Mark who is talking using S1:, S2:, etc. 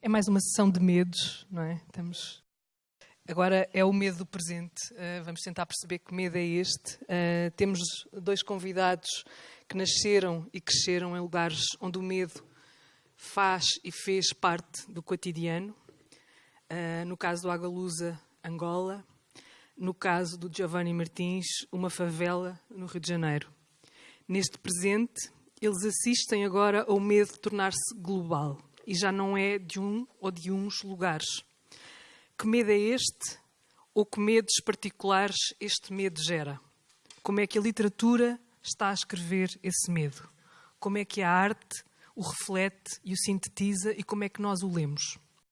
S1: É mais uma sessão de medos, não é? Estamos... Agora é o medo do presente. Uh, vamos tentar perceber que medo é este. Uh, temos dois convidados que nasceram e cresceram em lugares onde o medo faz e fez parte do cotidiano. Uh, no caso do Agalusa, Angola. No caso do Giovanni Martins, uma favela no Rio de Janeiro. Neste presente, eles assistem agora ao medo tornar-se global e já não é de um ou de uns lugares. Que medo é este? Ou que medos particulares este medo gera? Como é que a literatura está a escrever esse medo? Como é que a arte o reflete e o sintetiza e como é que nós o lemos?